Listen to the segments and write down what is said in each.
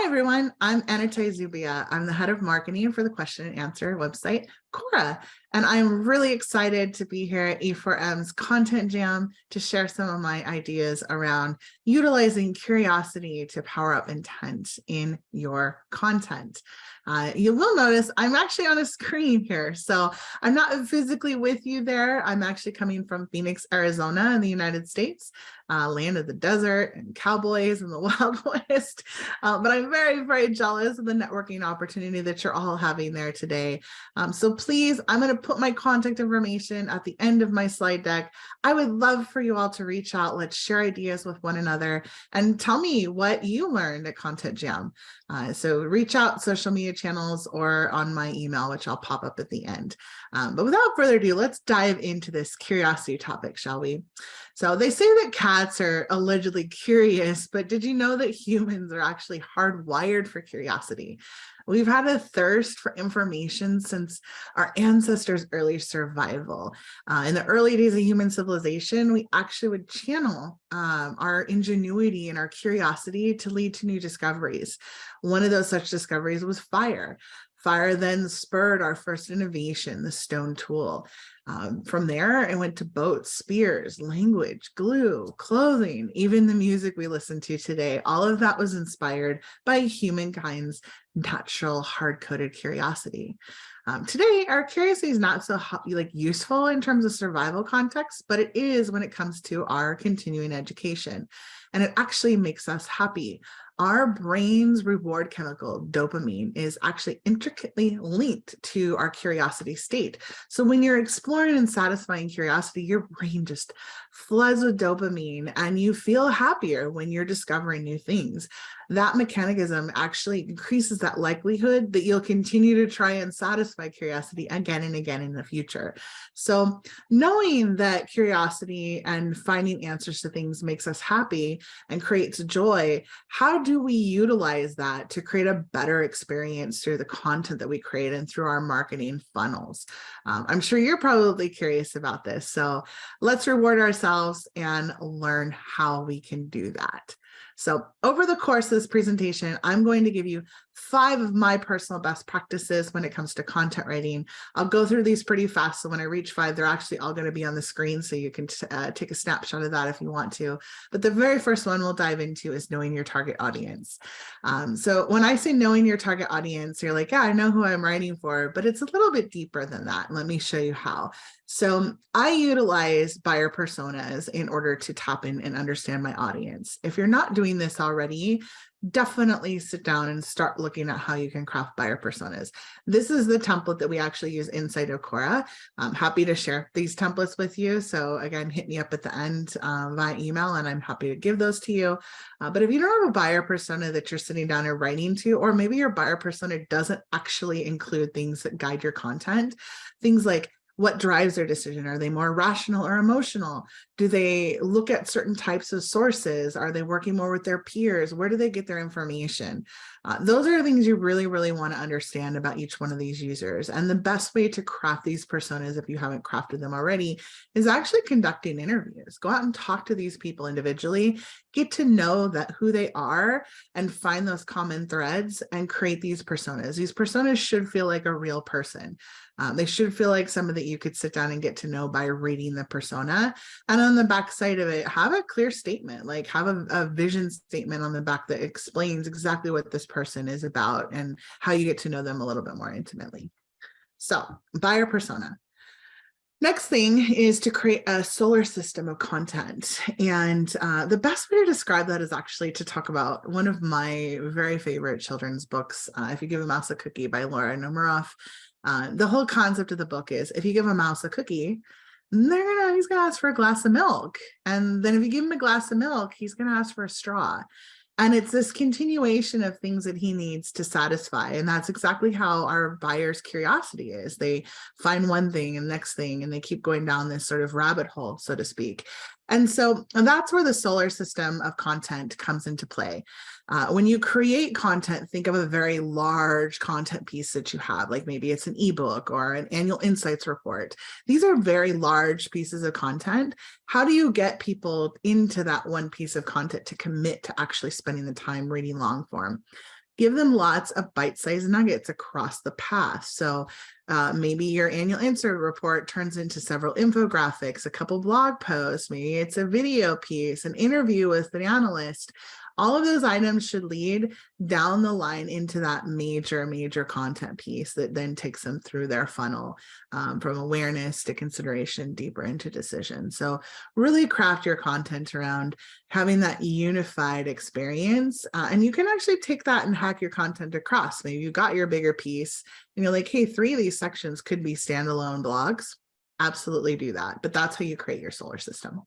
Hi, everyone. I'm Anatoly Zubia. I'm the head of marketing for the question and answer website, Quora. And I'm really excited to be here at E4M's Content Jam to share some of my ideas around utilizing curiosity to power up intent in your content. Uh, you will notice I'm actually on a screen here. So I'm not physically with you there. I'm actually coming from Phoenix, Arizona in the United States, uh, land of the desert and cowboys and the Wild West. Uh, but I'm very, very jealous of the networking opportunity that you're all having there today. Um, so please, I'm going to put my contact information at the end of my slide deck. I would love for you all to reach out. Let's share ideas with one another and tell me what you learned at Content Jam. Uh, so reach out social media channels or on my email, which I'll pop up at the end. Um, but without further ado, let's dive into this curiosity topic, shall we? So they say that cats are allegedly curious, but did you know that humans are actually hardwired for curiosity? We've had a thirst for information since our ancestors' early survival. Uh, in the early days of human civilization, we actually would channel um, our ingenuity and our curiosity to lead to new discoveries. One of those such discoveries was fire. Fire then spurred our first innovation, the stone tool. Um, from there, I went to boats, spears, language, glue, clothing, even the music we listen to today. All of that was inspired by humankind's natural hard-coded curiosity. Um, today, our curiosity is not so like useful in terms of survival context, but it is when it comes to our continuing education. And it actually makes us happy our brain's reward chemical dopamine is actually intricately linked to our curiosity state. So when you're exploring and satisfying curiosity, your brain just floods with dopamine and you feel happier when you're discovering new things that mechanism actually increases that likelihood that you'll continue to try and satisfy curiosity again and again in the future. So knowing that curiosity and finding answers to things makes us happy and creates joy, how do we utilize that to create a better experience through the content that we create and through our marketing funnels? Um, I'm sure you're probably curious about this. So let's reward ourselves and learn how we can do that. So over the course of this presentation, I'm going to give you five of my personal best practices when it comes to content writing. I'll go through these pretty fast. So when I reach five, they're actually all going to be on the screen. So you can uh, take a snapshot of that if you want to. But the very first one we'll dive into is knowing your target audience. Um, so when I say knowing your target audience, you're like, yeah, I know who I'm writing for, but it's a little bit deeper than that. Let me show you how. So I utilize buyer personas in order to tap in and understand my audience. If you're not doing this already, definitely sit down and start looking at how you can craft buyer personas. This is the template that we actually use inside of Quora. I'm happy to share these templates with you. So again, hit me up at the end uh, via email and I'm happy to give those to you. Uh, but if you don't have a buyer persona that you're sitting down and writing to, or maybe your buyer persona doesn't actually include things that guide your content, things like what drives their decision? Are they more rational or emotional? Do they look at certain types of sources? Are they working more with their peers? Where do they get their information? Uh, those are things you really, really want to understand about each one of these users. And the best way to craft these personas, if you haven't crafted them already, is actually conducting interviews. Go out and talk to these people individually, get to know that who they are and find those common threads and create these personas. These personas should feel like a real person. Um, they should feel like somebody that you could sit down and get to know by reading the persona. And on the back side of it, have a clear statement, like have a, a vision statement on the back that explains exactly what this person is about and how you get to know them a little bit more intimately. So buyer persona. Next thing is to create a solar system of content. And uh, the best way to describe that is actually to talk about one of my very favorite children's books, uh, If You Give a Mouse a Cookie by Laura Numeroff. Uh, the whole concept of the book is if you give a mouse a cookie, they're gonna he's gonna ask for a glass of milk. And then if you give him a glass of milk, he's gonna ask for a straw. And it's this continuation of things that he needs to satisfy. And that's exactly how our buyer's curiosity is. They find one thing and next thing, and they keep going down this sort of rabbit hole, so to speak. And so and that's where the solar system of content comes into play. Uh, when you create content, think of a very large content piece that you have, like maybe it's an ebook or an annual insights report. These are very large pieces of content. How do you get people into that one piece of content to commit to actually spending the time reading long form? give them lots of bite-sized nuggets across the path. So uh, maybe your annual insert report turns into several infographics, a couple blog posts, maybe it's a video piece, an interview with the analyst all of those items should lead down the line into that major, major content piece that then takes them through their funnel um, from awareness to consideration deeper into decision. So really craft your content around having that unified experience. Uh, and you can actually take that and hack your content across. Maybe you got your bigger piece and you're like, hey, three of these sections could be standalone blogs. Absolutely do that. But that's how you create your solar system.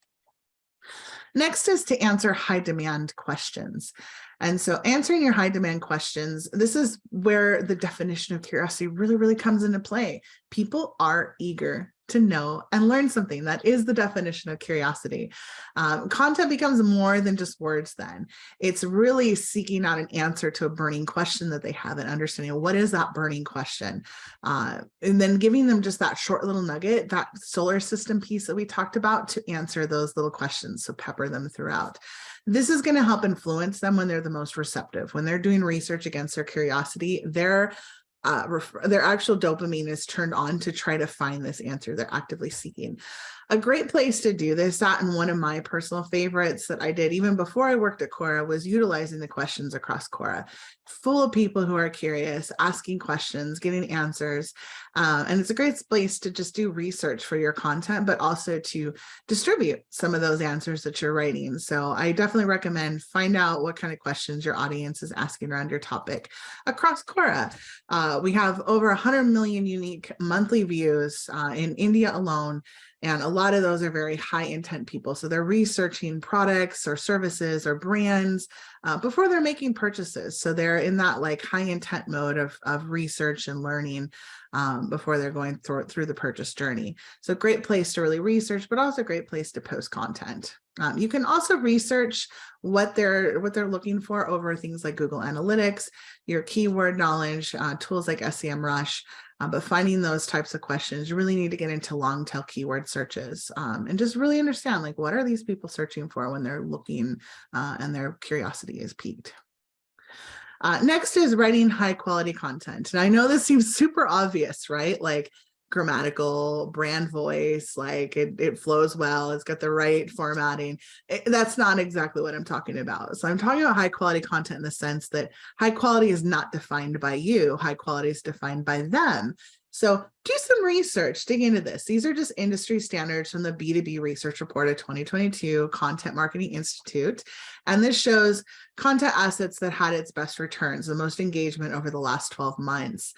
Next is to answer high demand questions. And so answering your high demand questions, this is where the definition of curiosity really, really comes into play. People are eager to know and learn something. That is the definition of curiosity. Um, content becomes more than just words then. It's really seeking out an answer to a burning question that they have and understanding what is that burning question. Uh, and then giving them just that short little nugget, that solar system piece that we talked about to answer those little questions. So pepper them throughout. This is going to help influence them when they're the most receptive. When they're doing research against their curiosity, they're uh, their actual dopamine is turned on to try to find this answer they're actively seeking. A great place to do this, that and one of my personal favorites that I did even before I worked at Quora was utilizing the questions across Quora, full of people who are curious, asking questions, getting answers. Uh, and it's a great place to just do research for your content, but also to distribute some of those answers that you're writing. So I definitely recommend find out what kind of questions your audience is asking around your topic across Quora. Uh, we have over 100 million unique monthly views uh, in India alone. And a lot of those are very high intent people. So they're researching products or services or brands uh, before they're making purchases. So they're in that like high intent mode of, of research and learning um, before they're going through, through the purchase journey. So great place to really research, but also great place to post content. Um, you can also research what they're what they're looking for over things like Google Analytics, your keyword knowledge, uh, tools like SEMrush, uh, but finding those types of questions, you really need to get into long tail keyword searches um, and just really understand like what are these people searching for when they're looking uh, and their curiosity is piqued. Uh, next is writing high quality content. And I know this seems super obvious, right? Like grammatical brand voice like it, it flows well it's got the right formatting it, that's not exactly what i'm talking about. So i'm talking about high quality content in the sense that high quality is not defined by you high quality is defined by them so do some research, dig into this. These are just industry standards from the B2B research report of 2022 Content Marketing Institute. And this shows content assets that had its best returns, the most engagement over the last 12 months.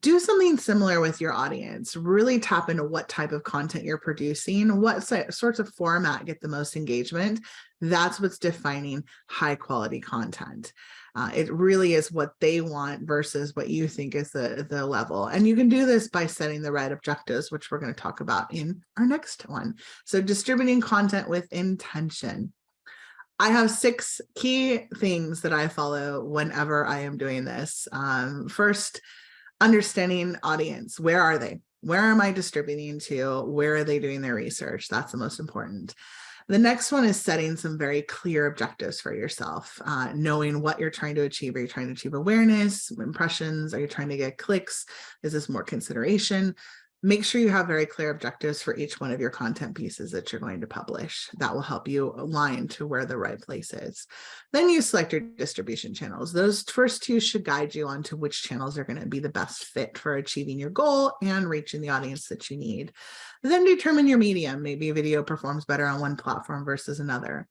Do something similar with your audience. Really tap into what type of content you're producing, what sorts of format get the most engagement. That's what's defining high quality content. Uh, it really is what they want versus what you think is the, the level. And you can do this by setting the right objectives, which we're going to talk about in our next one. So distributing content with intention. I have six key things that I follow whenever I am doing this. Um, first, understanding audience. Where are they? Where am I distributing to? Where are they doing their research? That's the most important. The next one is setting some very clear objectives for yourself, uh, knowing what you're trying to achieve. Are you trying to achieve awareness, impressions? Are you trying to get clicks? Is this more consideration? Make sure you have very clear objectives for each one of your content pieces that you're going to publish. That will help you align to where the right place is. Then you select your distribution channels. Those first two should guide you onto which channels are going to be the best fit for achieving your goal and reaching the audience that you need. Then determine your medium. Maybe video performs better on one platform versus another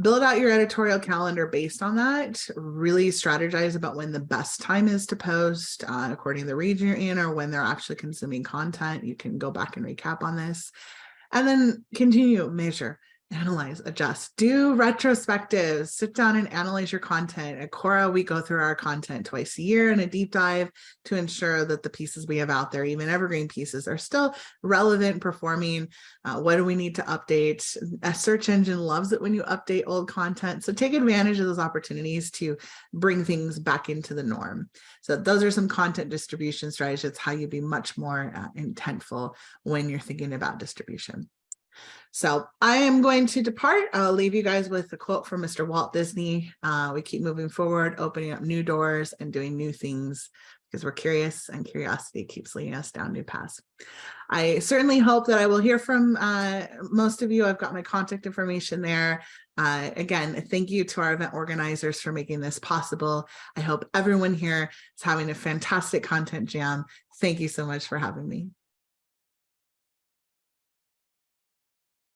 build out your editorial calendar based on that. Really strategize about when the best time is to post uh, according to the region you're in or when they're actually consuming content. You can go back and recap on this. And then continue measure analyze, adjust, do retrospectives, sit down and analyze your content. At Quora, we go through our content twice a year in a deep dive to ensure that the pieces we have out there, even evergreen pieces, are still relevant, performing. Uh, what do we need to update? A search engine loves it when you update old content. So take advantage of those opportunities to bring things back into the norm. So those are some content distribution strategies. How you be much more uh, intentful when you're thinking about distribution. So I am going to depart. I'll leave you guys with a quote from Mr. Walt Disney. Uh, we keep moving forward, opening up new doors and doing new things because we're curious and curiosity keeps leading us down new paths. I certainly hope that I will hear from uh, most of you. I've got my contact information there. Uh, again, thank you to our event organizers for making this possible. I hope everyone here is having a fantastic content jam. Thank you so much for having me.